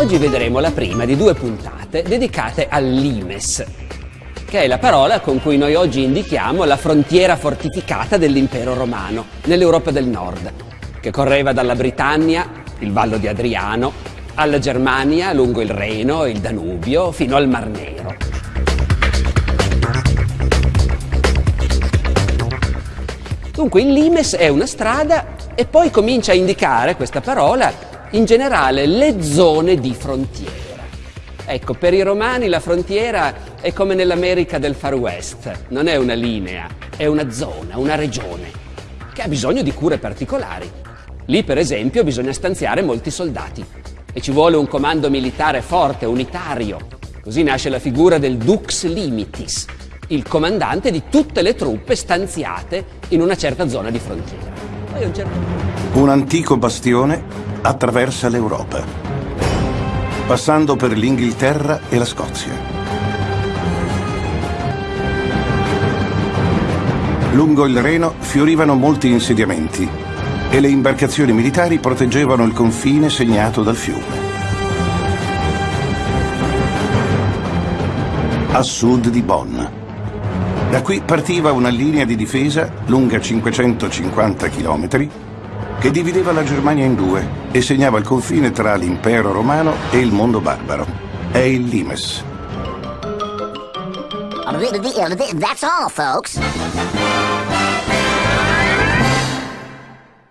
Oggi vedremo la prima di due puntate dedicate al limes, che è la parola con cui noi oggi indichiamo la frontiera fortificata dell'impero romano nell'Europa del Nord, che correva dalla Britannia, il Vallo di Adriano, alla Germania lungo il Reno e il Danubio fino al Mar Nero. Dunque il limes è una strada e poi comincia a indicare questa parola in generale le zone di frontiera. Ecco, per i romani la frontiera è come nell'America del Far West, non è una linea, è una zona, una regione, che ha bisogno di cure particolari. Lì, per esempio, bisogna stanziare molti soldati e ci vuole un comando militare forte, unitario. Così nasce la figura del Dux Limitis, il comandante di tutte le truppe stanziate in una certa zona di frontiera. Un, certo... un antico bastione attraversa l'Europa, passando per l'Inghilterra e la Scozia. Lungo il Reno fiorivano molti insediamenti e le imbarcazioni militari proteggevano il confine segnato dal fiume. A sud di Bonn. Da qui partiva una linea di difesa lunga 550 chilometri che divideva la Germania in due e segnava il confine tra l'impero romano e il mondo barbaro. È il Limes. That's all, folks.